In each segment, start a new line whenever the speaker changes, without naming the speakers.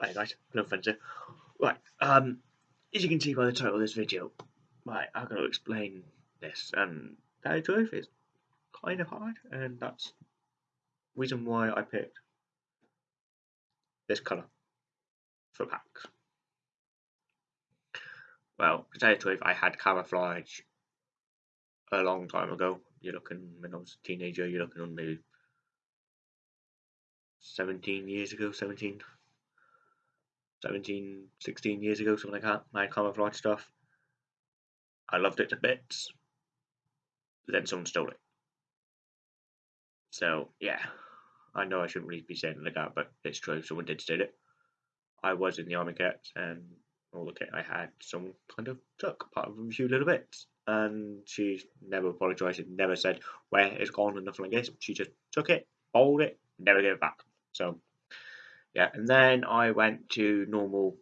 Hey guys, no offense here. Right, um, as you can see by the title of this video, right, I'm going to explain this, and that truth is kind of hard, and that's reason why I picked this colour for packs. Well, to tell you the truth, I had camouflage a long time ago. You're looking, when I was a teenager, you're looking on maybe 17 years ago, 17, 17, 16 years ago, something like that. My camouflage stuff. I loved it to bits. But then someone stole it. So, yeah. I know I shouldn't really be saying like that, but it's true. Someone did steal it. I was in the Army Cadets, and all the kit I had, someone kind of took part of a few little bits. And she never apologised, and never said where it's gone and nothing like this. She just took it, bowled it, never gave it back. So, yeah, and then I went to normal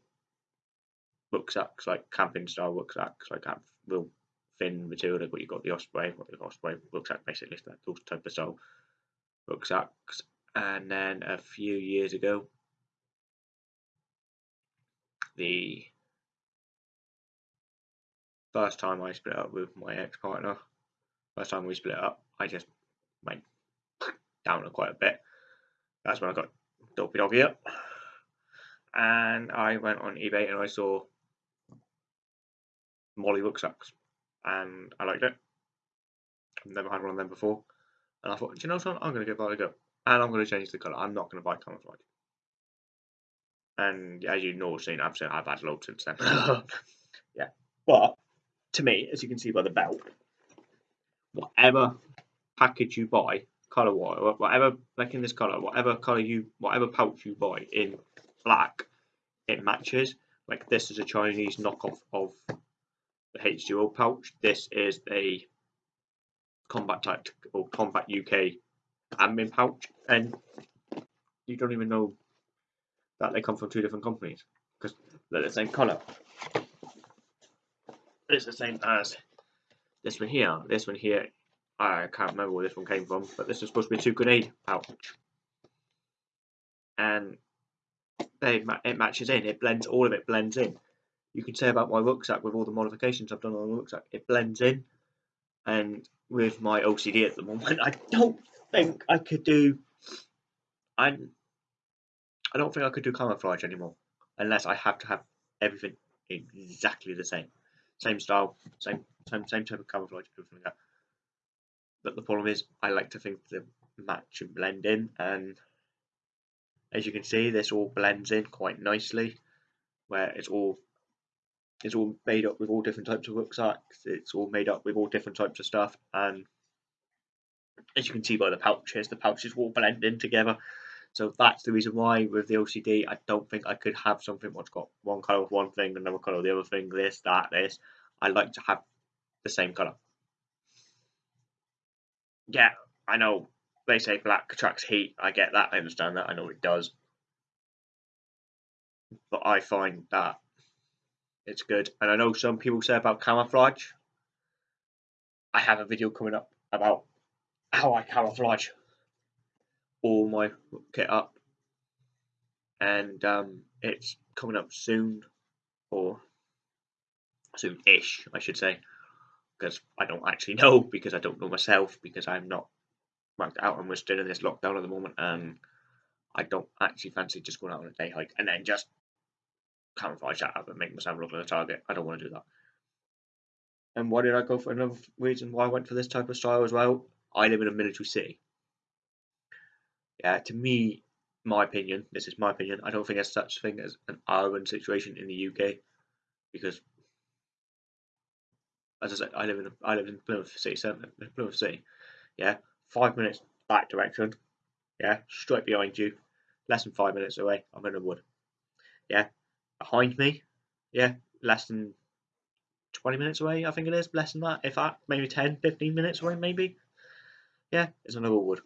rucksacks, like camping style rucksacks, like have real thin material, what you got the Osprey, what the Osprey rucksack basically, that those type of style rucksacks. And then a few years ago, the first time I split up with my ex partner, first time we split up, I just went down quite a bit. That's when I got Dopey Doggy up. And I went on eBay and I saw MOLLE rucksacks and I liked it. I've never had one of them before. And I thought, do you know something? I'm going to give that a go. And I'm going to change the colour. I'm not going to buy camouflage. And as you know, seen, I've, seen, I've had loads since then. yeah. But to me, as you can see by the belt, whatever package you buy, color wise, whatever like in this color, whatever color you, whatever pouch you buy in black, it matches. Like this is a Chinese knockoff of the H2O pouch. This is a combat type or combat UK admin pouch, and you don't even know that they come from two different companies because they're the same color. It's the same as this one here. This one here, I can't remember where this one came from, but this is supposed to be a two grenade pouch. And they it matches in, it blends, all of it blends in. You can say about my rucksack with all the modifications I've done on the rucksack, it blends in. And with my OCD at the moment, I don't think I could do. I I don't think I could do camouflage anymore unless I have to have everything exactly the same same style, same same same type of camouflage, everything like that. But the problem is, I like to think the match and blend in, and as you can see, this all blends in quite nicely, where it's all it's all made up with all different types of rucksacks. It's all made up with all different types of stuff, and as you can see by the pouches, the pouches all blend in together. So that's the reason why with the OCD, I don't think I could have something what's got one colour of one thing, another colour of the other thing, this, that, this. I like to have the same colour. Yeah, I know they say black attracts heat. I get that. I understand that. I know it does. But I find that it's good. And I know some people say about camouflage. I have a video coming up about how I camouflage all my kit up, and um, it's coming up soon, or soon-ish, I should say, because I don't actually know because I don't know myself because I'm not ranked out and we're still in this lockdown at the moment, and I don't actually fancy just going out on a day hike and then just camouflage that up and make myself look like a target. I don't want to do that. And why did I go for another reason why I went for this type of style as well? I live in a military city. Yeah, to me, my opinion, this is my opinion, I don't think there's such thing as an urban situation in the UK because, as I said, I live in I live in Plymouth City Centre, Plymouth City. Yeah, five minutes that direction. Yeah, straight behind you, less than five minutes away. I'm in the wood. Yeah, behind me. Yeah, less than 20 minutes away, I think it is, less than that, if that, maybe 10, 15 minutes away, maybe. Yeah, it's another wood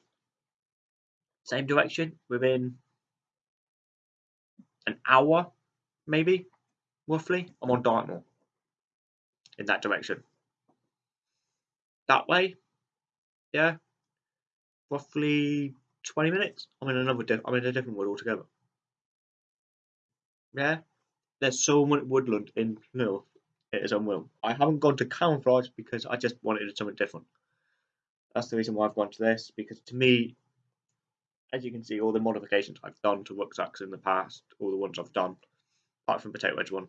same direction within an hour, maybe, roughly. I'm on Dartmoor in that direction. That way, yeah, roughly 20 minutes. I'm in another, I'm in a different wood altogether. Yeah, there's so much woodland in North. It is unreal. I haven't gone to camouflage because I just wanted something different. That's the reason why I've gone to this because to me, as you can see, all the modifications I've done to rucksacks in the past, all the ones I've done, apart from Potato Wedge one,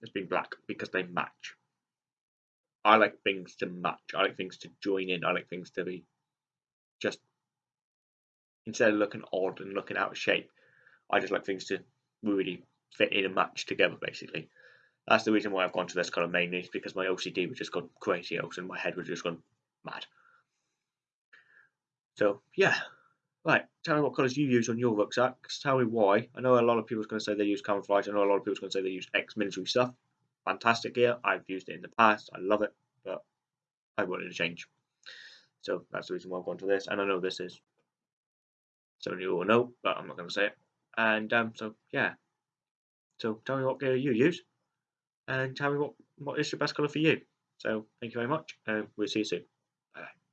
has been black because they match. I like things to match. I like things to join in. I like things to be just instead of looking odd and looking out of shape. I just like things to really fit in and match together, basically. That's the reason why I've gone to this colour mainly, is because my OCD was just gone crazy and my head was just gone mad. So, yeah. Right, tell me what colours you use on your rucksacks. Tell me why. I know a lot of people are going to say they use camouflage. I know a lot of people are going to say they use ex-military stuff. Fantastic gear. I've used it in the past. I love it, but I wanted to change. So that's the reason why I've gone to this. And I know this is something you all know, but I'm not going to say it. And um, so, yeah. So tell me what gear you use. And tell me what, what is your best colour for you. So thank you very much. And we'll see you soon. Bye.